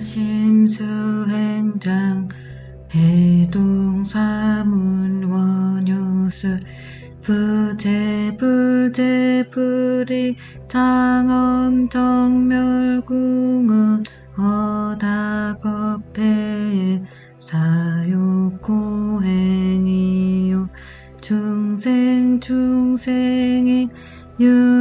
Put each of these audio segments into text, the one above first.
심수행장 해동사문 원효수 부재불재불이 장엄 정멸궁은 허다겁해의 사욕고행이요. 중생 중생의 윤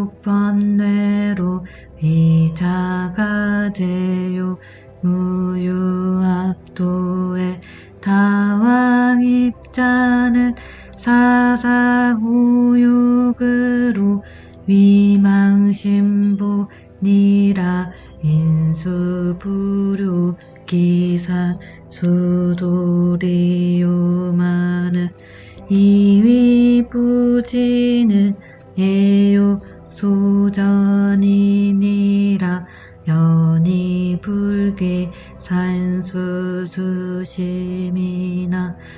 삼독번뇌로 위자가제요. 무유악도의 다왕 입자는 사사후욕으로 위망심보니라. 인수부류 기산 수도리요마는 이위부지는 예요 소전이니라 연이불계 산수수심이나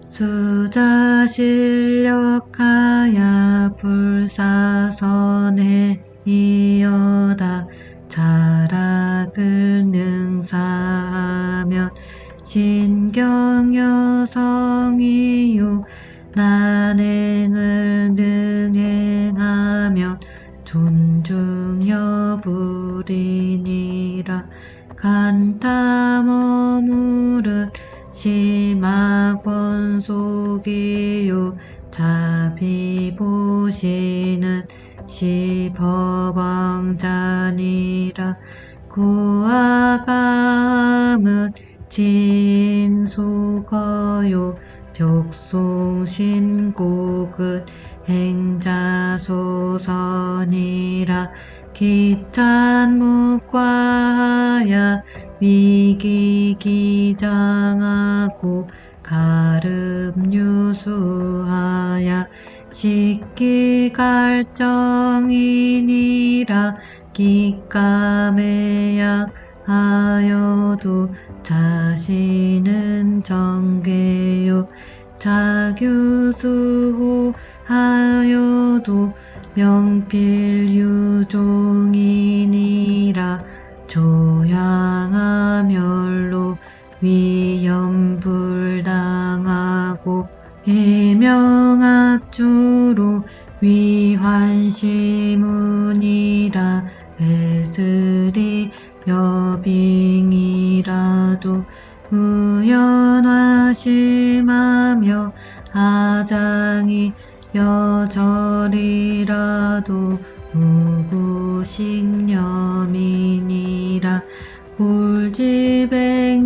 수자실력 간타 머무릇 심악원속이요. 자비 보시는 시법왕자니라. 구아감은 진수거요. 벽송신곡은 행자소선이라 기찬묵과야 위기기장하고 가름유수하야 식기갈정이니라 기까매약하여도 자신은 정계요. 자규수하여도 명필유종이니라 조양하멸로 위험불당하고 해명 무구식념이니라. 굴지백년이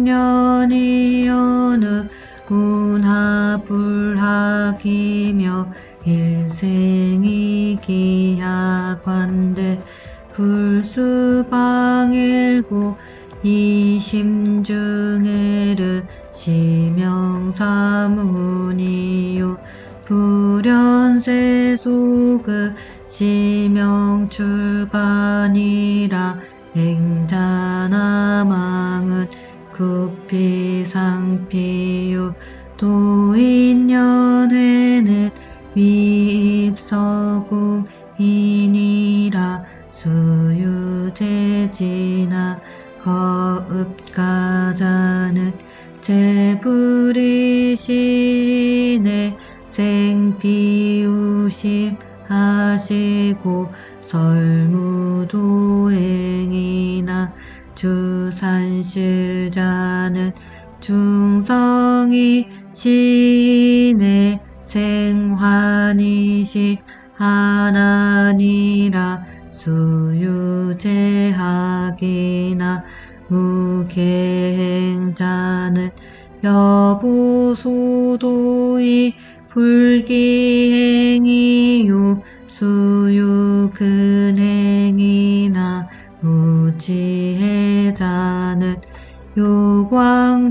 어느 군하불학이며 일생이 기하관대 불수방일고 이심중해를 시명사문이요. 불연세 속의 시명출간이라 행자나 망은 급피상피요 도인연회는 위입서궁이니라 수유재지나 거읍가자는 제불이시네 생피우심 하시고 설무도행이나 주산실자는 중성이 시인의 생환이식 하나니라 수유제학이나 무계행자는 여부소도이 불기행이요 수유근행이나 무지해자는 요광동방이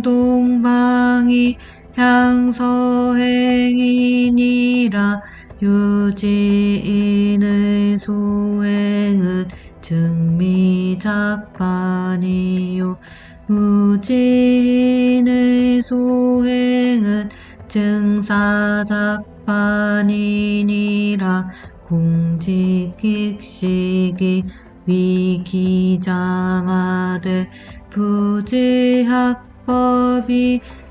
향서행이니라 유지인의 소행은 증미 무진이 작반이요. 무진의 소행은 증사작반이니라 공직익식이 위기장하되 부지학법이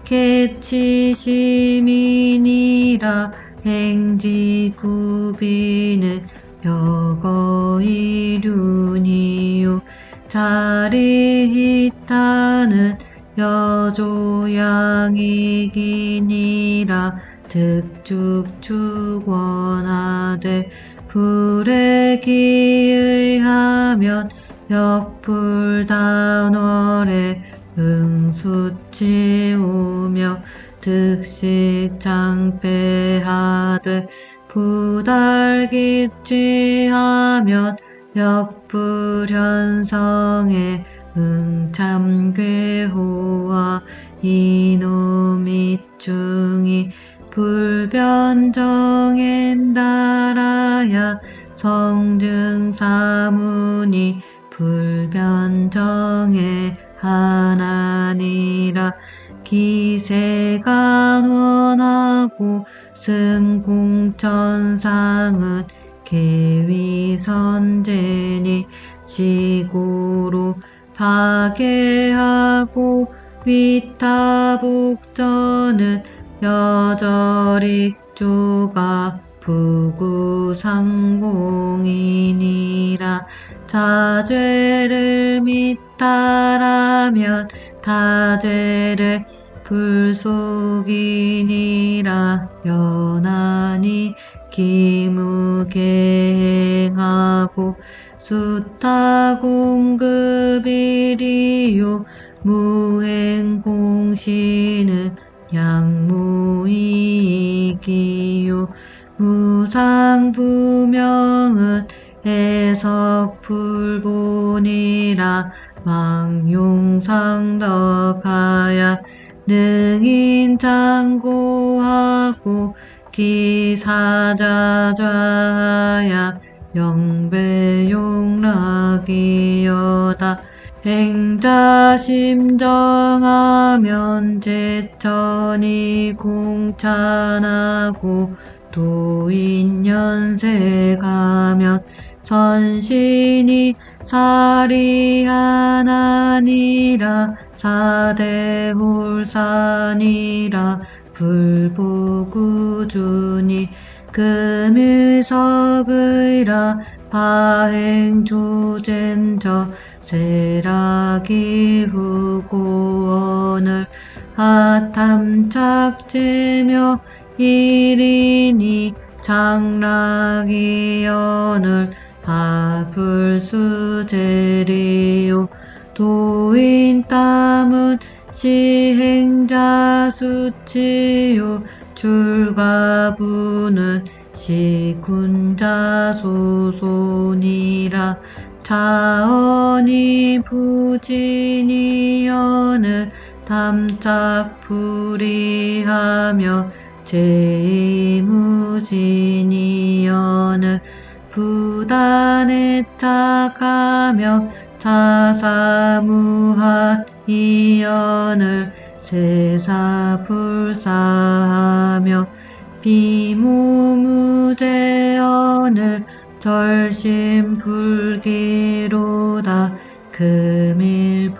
개치시민이라 행지구비는 벽어이륜이요. 자리히타는 여조양이기니라 득축축원하되 불에 기의하면 역불단월에 응수치오며 득식장패하되 부달기취하면 역불현성에 응참괴호와 이노미중이 불변정엔 달아야 성증사문이 불변정에 하나니라. 기세가 원하고 승공천상은 계위선제니 지고로 파괴하고 위타복전은 여절익조가 부구상공이니라 자죄를 믿다라면 타죄를 불속이니라 연하니 기무계행하고 수타공급이리요 무행공시는 양무 이기요. 무상부명은 해석불본이라 망용상덕하야 능인장고하고 기사자좌야 영배용락이여다 행자 심정하면 제천이 공찬하고 도인연세가면 선신이 사리하나니라 사대홀산이라 불보구준이 금일석의라 파행조젠저 세라기 후고원을 하탐착제며 일인이 장락이연을 하불수제리요. 도인땀은 시행자 수치요. 출가부는 시군자소손이라 자언이 부진이연을 탐착불이하며 제무진이연을 부단에 착하며 자사무한 이연을 세사불사하며 비무무제언을 절심불기로다. 금일부진이언을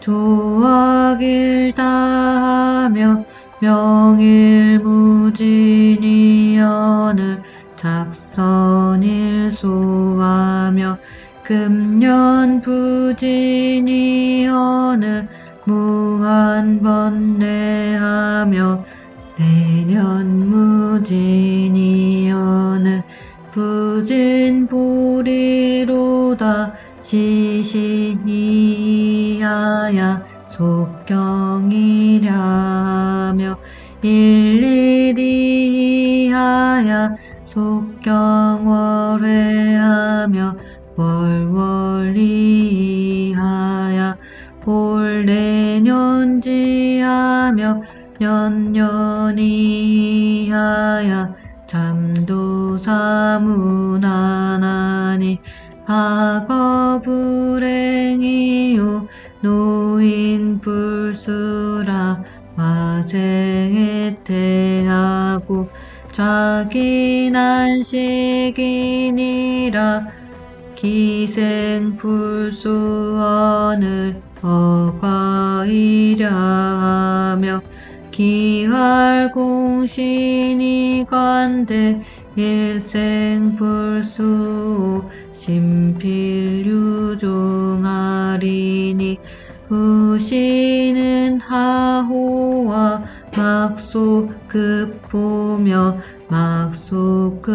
조악일다하며 명일무진이언을 작선일소하며 금년부진이언을 무한 번뇌하며 내년 무진이언을 부진 불이로다 시신이하야 속경이랴며 일일이하야 속경월회하며 월월이하야 올내년지하며 년년이 하야 잠도사무나나니 과거 불행이요 노인 불수라 화생에 태하고 자기 난식이니라 기생불수언을 어과이랴 하며 기활공신이 관대 일생불수 심필유종하리니 후시는 하호와 막소급보며 막소급보와